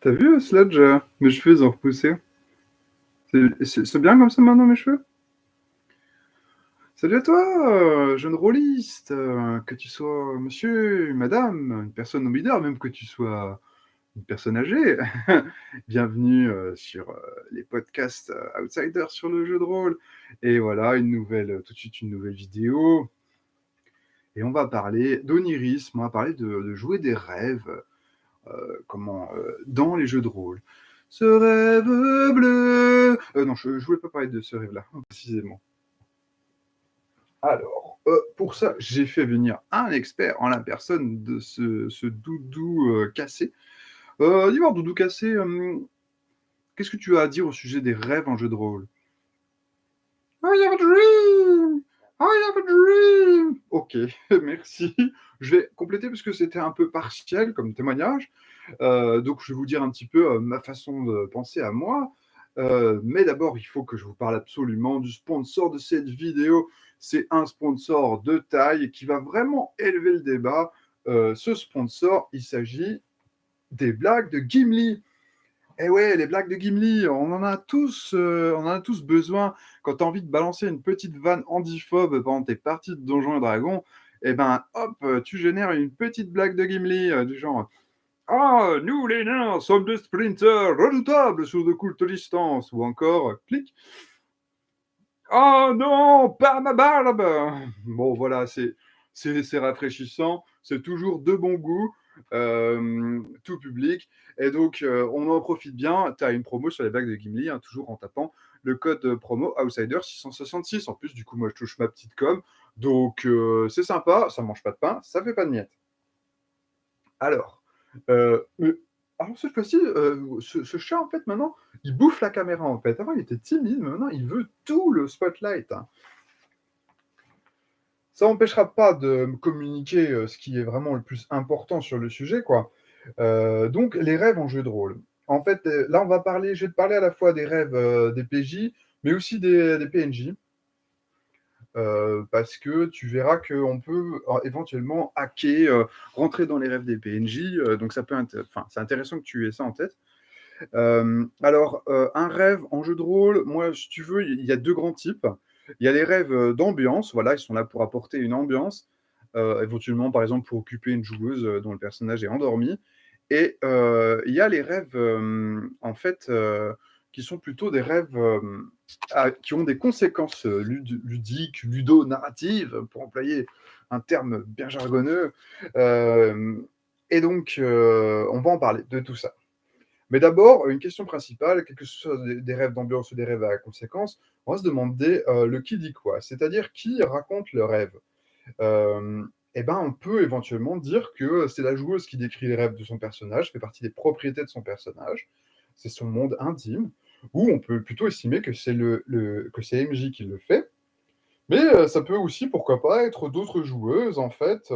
T'as vu, Sludge, euh, mes cheveux ils ont repoussé? C'est- bien comme ça maintenant mes cheveux? Salut à toi, euh, jeune rôliste, euh, que tu sois monsieur, madame, une personne non binaire, même que tu sois une personne âgée. Bienvenue euh, sur euh, les podcasts euh, Outsiders sur le jeu de rôle. Et voilà, une nouvelle, tout de suite une nouvelle vidéo. Et on va parler d'onirisme, on va parler de, jouer des rêves, euh, comment, euh, dans les jeux de rôle. Ce rêve bleu. Euh, non, je ne voulais pas parler de ce rêve-là, précisément. Alors, euh, pour ça, j'ai fait venir un expert en la personne de ce, doudou euh, cassé. Euh, Dis-moi, doudou cassé, euh, qu'est-ce que tu as à dire au sujet des rêves en jeu de rôle? I have a dream I have a dream Ok, merci. Je vais compléter parce que c'était un peu partiel comme témoignage. Euh, donc, je vais vous dire un petit peu euh, ma façon de penser à moi. Euh, mais d'abord, il faut que je vous parle absolument du sponsor de cette vidéo. C'est un sponsor de taille qui va vraiment élever le débat. Ce sponsor, il s'agit des blagues de Gimli. Eh ouais, les blagues de Gimli, on en a tous, euh, on a tous besoin. Quand tu as envie de balancer une petite vanne handiphobe pendant tes parties de Donjons et Dragons, eh ben hop, tu génères une petite blague de Gimli euh, du genre Ah, nous les nains sommes des sprinters redoutables sur de courtes distances ou encore clic. Oh non, pas ma barbe Bon voilà, c'est rafraîchissant, c'est toujours de bon goût, euh, tout public. Et donc, euh, on en profite bien. Tu as une promo sur les bagues de Gimli, hein, toujours en tapant le code promo Outsider666. En plus, du coup, moi, je touche ma petite com. Donc, euh, c'est sympa. Ça mange pas de pain, ça fait pas de miettes. Alors, mais- alors cette fois-ci, ce, ce chat, en fait, maintenant, il bouffe la caméra, en fait. Avant, il était timide, mais maintenant, il veut tout le spotlight. hein. Ça n'empêchera pas de communiquer euh, ce qui est vraiment le plus important sur le sujet, quoi. Euh, donc, les rêves en jeu de rôle. En fait, euh, là, on va parler, je vais te parler à la fois des rêves des PJ, mais aussi des, PNJ. Parce que tu verras qu'on peut éventuellement hacker, rentrer dans les rêves des PNJ. donc, ça peut enfin, c'est intéressant que tu aies ça en tête. Alors, un rêve en jeu de rôle, moi, si tu veux, il y a deux grands types. Il y a les rêves euh, d'ambiance, voilà, ils sont là pour apporter une ambiance, euh, éventuellement, par exemple, pour occuper une joueuse euh, dont le personnage est endormi. Et il y a les rêves, en fait, qui sont plutôt des rêves qui ont des conséquences lud- ludiques, ludo-narratives, pour employer un terme bien jargonneux. Et donc, on va en parler de tout ça. Mais d'abord, une question principale, quel que ce soit des, rêves d'ambiance ou des rêves à conséquences, on va se demander euh, le qui dit quoi, c'est-à-dire qui raconte le rêve? Euh, eh ben, on peut éventuellement dire que c'est la joueuse qui décrit les rêves de son personnage, fait partie des propriétés de son personnage, c'est son monde intime, ou on peut plutôt estimer que c'est le, le- que c'est MJ qui le fait, mais euh, ça peut aussi, pourquoi pas, être d'autres joueuses, en fait.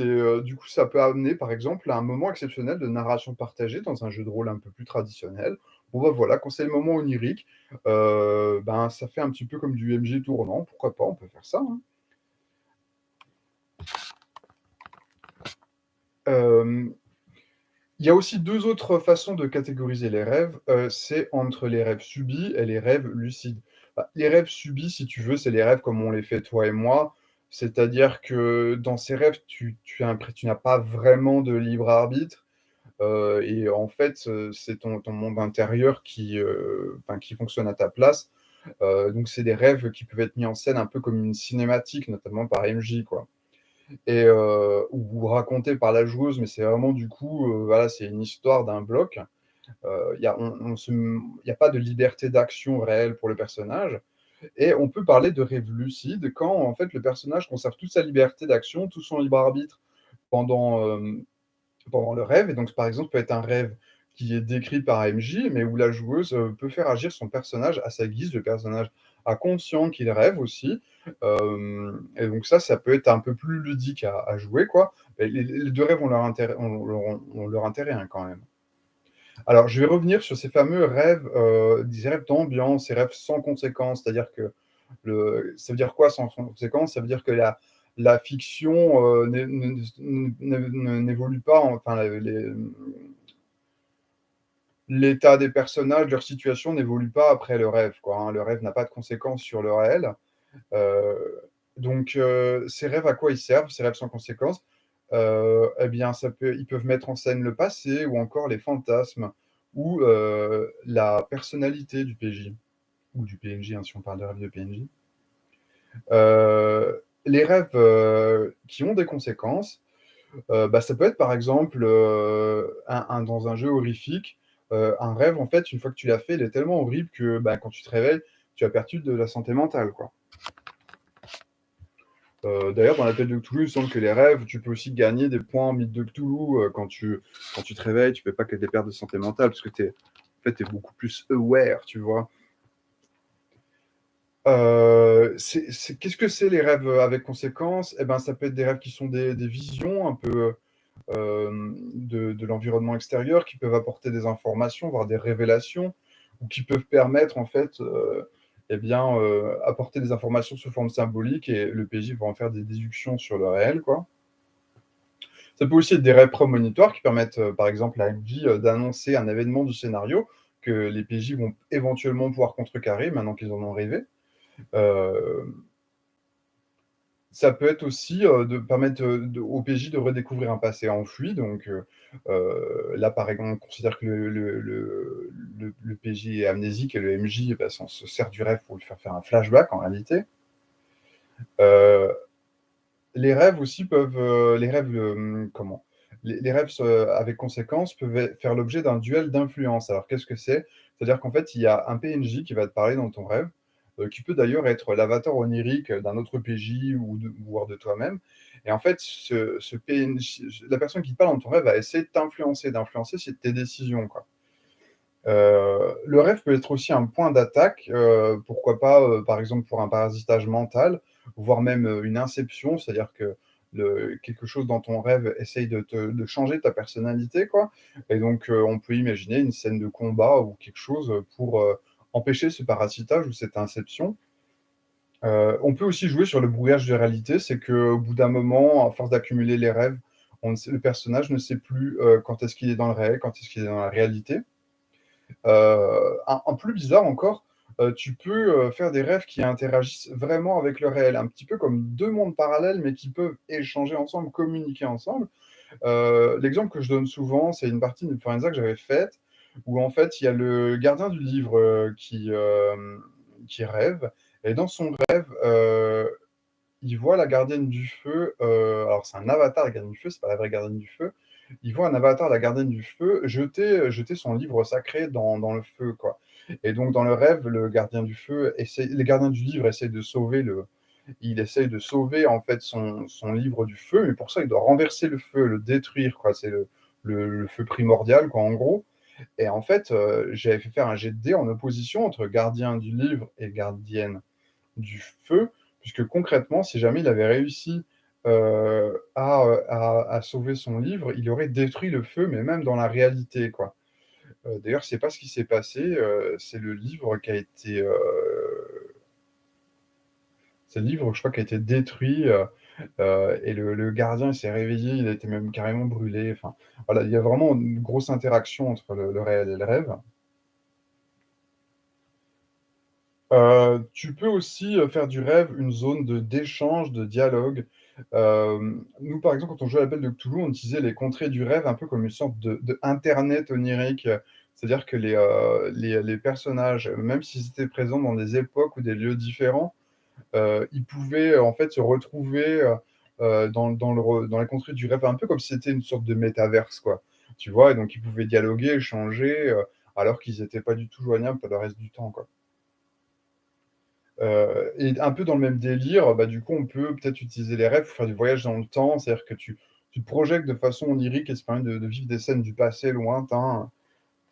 Euh, du coup, ça peut amener, par exemple, à un moment exceptionnel de narration partagée dans un jeu de rôle un peu plus traditionnel. Bon, bah voilà, quand c'est le moment onirique, euh, ben, ça fait un petit peu comme du MJ tournant. Pourquoi pas, on peut faire ça. hein. Euh, Il y a aussi deux autres façons de catégoriser les rêves. C'est entre les rêves subis et les rêves lucides. Bah, les rêves subis, si tu veux, c'est les rêves comme on les fait toi et moi. C'est-à-dire que dans ces rêves, tu, tu n'as pas vraiment de libre arbitre. Euh, et en fait, euh, c'est ton, monde intérieur qui, euh, qui fonctionne à ta place. Donc, c'est des rêves qui peuvent être mis en scène un peu comme une cinématique, notamment par MJ, quoi et ou raconté par la joueuse, mais c'est vraiment du coup, voilà, c'est une histoire d'un bloc. Il n'y a pas de liberté d'action réelle pour le personnage. Et on peut parler de rêve lucide quand en fait le personnage conserve toute sa liberté d'action, tout son libre arbitre pendant, euh, le rêve. Et donc, par exemple, peut être un rêve qui est décrit par MJ, mais où la joueuse euh, peut faire agir son personnage à sa guise. Le personnage a conscient qu'il rêve aussi. Euh, et donc ça, ça peut être un peu plus ludique à, jouer, quoi. Les, deux rêves ont leur intérêt, ont leur, ont leur intérêt hein, quand même. Alors, je vais revenir sur ces fameux rêves, euh, rêves d'ambiance, ces rêves sans conséquence, c'est-à-dire que le, ça veut dire quoi sans conséquence Ça veut dire que la, la fiction euh, n'évolue pas, enfin, l'état des personnages, leur situation n'évolue pas après le rêve, hein. Le rêve n'a pas de conséquences sur le réel. Heu, donc heu, ces rêves, à quoi ils servent, ces rêves sans conséquences? Heu, et bien, ils peuvent mettre en scène le passé ou encore les fantasmes ou heu, la personnalité du PJ ou du PNJ, hein, si on parle de rêve de PNJ. Heu, les rêves, qui ont des conséquences, bah, ça peut être, par exemple, dans un jeu horrifique, un rêve, en fait, une fois que tu l'as fait, il est tellement horrible que, bah, quand tu te réveilles, tu as perdu de la santé mentale, quoi. Heu, d'ailleurs, dans l'appel de Cthulhu, il semble que les rêves, tu peux aussi gagner des points en mythe de Cthulhu, heu, quand tu quand tu te réveilles, tu fais pas que des pertes de santé mentale parce que tu es en fait, beaucoup plus aware, tu vois? C'est qu'est-ce que c'est les rêves, avec conséquences? Et ben, ça peut être des rêves qui sont des visions un peu, de l'environnement extérieur, qui peuvent apporter des informations, voire des révélations ou qui peuvent permettre, en fait, et bien, heu, apporter des informations sous forme symbolique et le PJ va en faire des déductions sur le réel, quoi. Ça peut aussi être des rêves prémonitoires qui permettent, heu, par exemple à MJ, heu, d'annoncer un événement du scénario que les PJ vont éventuellement pouvoir contrecarrer maintenant qu'ils en ont rêvé. Ça peut être aussi, heu, de permettre, de au PJ de redécouvrir un passé enfoui donc heu, là, par exemple, on considère que le PJ est amnésique et le MJ, bah, s'en se sert du rêve pour lui faire faire un flashback en réalité. Les rêves aussi peuvent, les rêves, comment? Les les rêves avec conséquences peuvent faire l'objet d'un duel d'influence. Alors qu'est-ce que c'est? C'est-à-dire qu'en fait, il y a un PNJ qui va te parler dans ton rêve, heu, qui peut d'ailleurs être l'avatar onirique d'un autre PJ ou de voire de toi-même et en fait, ce ce la personne qui te parle dans ton rêve va essayer de t'influencer, d'influencer tes décisions, quoi. Heu, le rêve peut être aussi un point d'attaque, heu, pourquoi pas, par exemple, pour un parasitage mental, voire même, une inception, c'est-à-dire que quelque chose dans ton rêve essaye de te changer ta personnalité, quoi et donc on peut imaginer une scène de combat ou quelque chose, pour, empêcher ce parasitage ou cette inception. Heu, on peut aussi jouer sur le brouillage de réalité, c'est qu'au bout d'un moment, à force d'accumuler les rêves, le personnage ne sait plus, heu, quand est-ce qu'il est dans le réel, quand est-ce qu'il est dans la réalité. Heu, un plus bizarre encore, heu, tu peux, faire des rêves qui interagissent vraiment avec le réel, un petit peu comme 2 mondes parallèles, mais qui peuvent échanger ensemble, communiquer ensemble. L'exemple que je donne souvent, c'est une partie d'Influenza que j'avais faite, où en fait, il y a le gardien du livre, heu, qui, hem, qui rêve et dans son rêve, heu, il voit la gardienne du feu, alors c'est un avatar, la gardienne du feu, c'est pas la vraie gardienne du feu. Il voit un avatar, la gardienne du feu, jeter, jeter son livre sacré dans dans le feu, quoi et donc dans le rêve, le gardien du feu les gardiens du livre essayent de sauver le il essaye de sauver, en fait, son son livre du feu, mais pour ça, il doit renverser le feu, le détruire, quoi. C'est le le le feu primordial, quoi, en gros et en fait, heu, j'avais fait faire un jet de dés en opposition entre gardien du livre et gardienne du feu, puisque concrètement, si jamais il avait réussi, heu, à, sauver son livre, il aurait détruit le feu, mais même dans la réalité, quoi. Heu, d'ailleurs, c'est pas ce qui s'est passé, heu, c'est le livre qui a été, c'est le livre, je crois, qui a été détruit, heu et le gardien, s'est réveillé, il a été même carrément brûlé, enfin, voilà, il y a vraiment une grosse interaction entre le réel et le rêve. Heu, tu peux aussi, heu, faire du rêve une zone de d'échange, de dialogue. Nous, par exemple, quand on jouait à l'appel de Cthulhu, on utilisait les contrées du rêve un peu comme une sorte de d'internet onirique. C'est-à-dire que les, les personnages, même s'ils étaient présents dans des époques ou des lieux différents, ils pouvaient, en fait, se retrouver, heu, dans dans le dans les contrées du rêve, un peu comme si c'était une sorte de métaverse, quoi. Tu vois? Et donc ils pouvaient dialoguer, échanger, alors qu'ils étaient pas du tout joignables pour le reste du temps, quoi. Et un peu dans le même délire, bah, du coup, on peut peut-être utiliser les rêves pour faire du voyage dans le temps. C'est-à-dire que tu tu te projettes de façon onirique et ça permet de de vivre des scènes du passé lointain,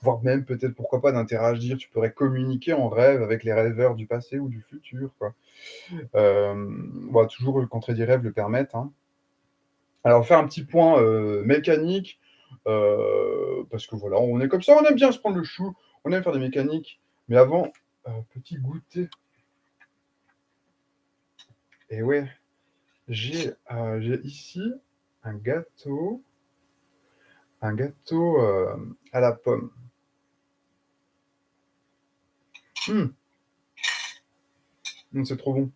voire même peut-être, pourquoi pas, d'interagir. Tu pourrais communiquer en rêve avec les rêveurs du passé ou du futur, quoi. Hem, bah, toujours le contrées des rêves le permettent, hein. Alors, on va faire un petit point, heu, mécanique, heu, parce que voilà, on est comme ça, on aime bien se prendre le chou, on aime faire des mécaniques. Mais avant, petit goûter. Et ouais, j'ai, ici un gâteau un gâteau, à la pomme. Mmh. Mmh, c'est trop bon.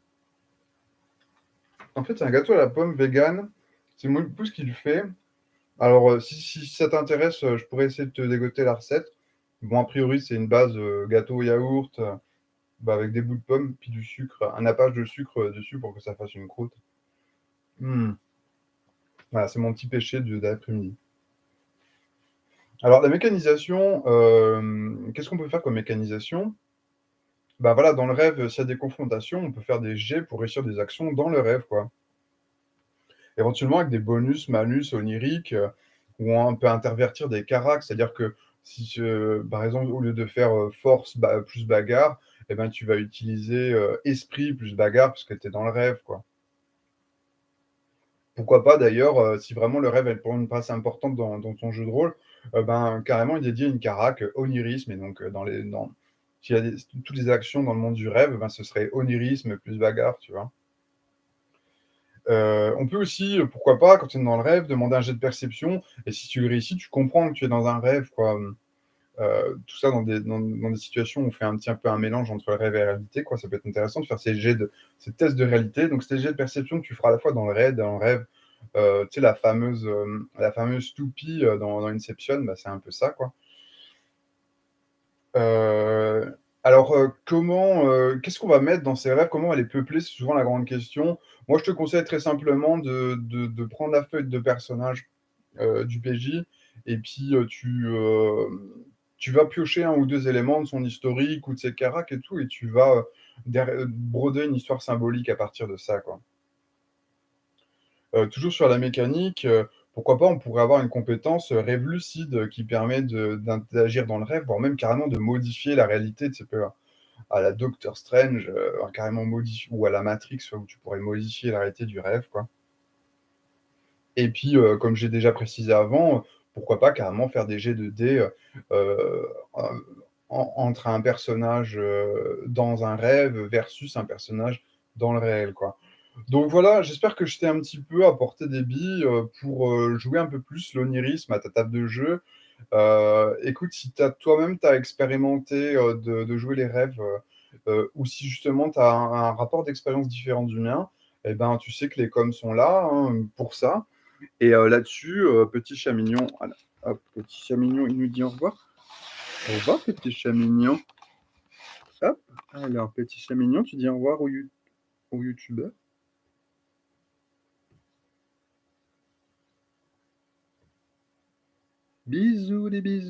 En fait, c'est un gâteau à la pomme végan, c'est mon épouse qui le fait. Alors, heu, si ça t'intéresse, heu, je pourrais essayer de te dégoter la recette. Bon, a priori, c'est une base, heu, gâteau au yaourt, bah, avec des bouts de pomme, puis du sucre, un nappage de sucre, dessus pour que ça fasse une croûte. Mmh. Voilà, c'est mon petit péché d'après-midi. Alors la mécanisation, qu'est-ce qu'on peut faire comme mécanisation? Bah, voilà, dans le rêve, s'il y a des confrontations, on peut faire des jets pour réussir des actions dans le rêve, quoi. Éventuellement avec des bonus, malus oniriques, heu, où on peut intervertir des caracs. C'est-à-dire que si je par exemple, au lieu de faire, heu, force plus bagarre, et ben, tu vas utiliser, esprit plus bagarre parce que tu es dans le rêve, quoi. Pourquoi pas d'ailleurs, si vraiment le rêve, prend une place importante dans ton jeu de rôle, ben, carrément y dédier une carac, onirisme et donc, dans les s'il y a toutes les actions dans le monde du rêve, ben, ce serait onirisme plus bagarre, tu vois? Heu, on peut aussi, pourquoi pas, quand on est dans le rêve, demander un jet de perception et si tu le réussis, tu comprends que tu es dans un rêve, quoi, heu, tout ça dans des situations où on fait un petit un peu un mélange entre le rêve et la réalité, quoi. Ça peut être intéressant de faire ces jets de ces tests de réalité. Donc des jets de perception que tu feras à la fois dans le raid dans le rêve, heu, tu sais la fameuse, la fameuse toupie, dans Inception, bah, c'est un peu ça, quoi. Heu, alors, heu, comment, heu, qu'est-ce qu'on va mettre dans ces rêves? Comment va les peupler? C'est souvent la grande question. Moi, je te conseille très simplement de prendre la feuille de personnage, du PJ et puis, tu, vas piocher 1 ou 2 éléments de son historique ou de ses caracs et tout et tu vas, broder une histoire symbolique à partir de ça, quoi. Toujours sur la mécanique, pourquoi pas, on pourrait avoir une compétence, heu, rêve lucide qui permet de d'interagir dans le rêve, voire même carrément de modifier la réalité, tu sais, peu à la Doctor Strange, modif ou à la Matrix, où tu pourrais modifier la réalité du rêve. Et puis, comme j'ai déjà précisé avant, pourquoi pas carrément faire des jets de dés, entre un personnage, dans un rêve versus un personnage dans le réel. Donc voilà, j'espère que je t'ai un petit peu apporté des billes, heu, pour, heu, jouer un peu plus l'onirisme à ta table de jeu. Heu, écoute, si toi-même tu as expérimenté, de jouer les rêves, ou si justement tu as un rapport d'expérience différent du mien, et ben, tu sais que les coms sont là, hein, pour ça. Et là-dessus, petit chat mignon, petit chat mignon, il nous dit au revoir. Au revoir, petit chat mignon. Alors petit chat mignon, tu dis au revoir aux you aux youtubeurs? Bisous les bisous.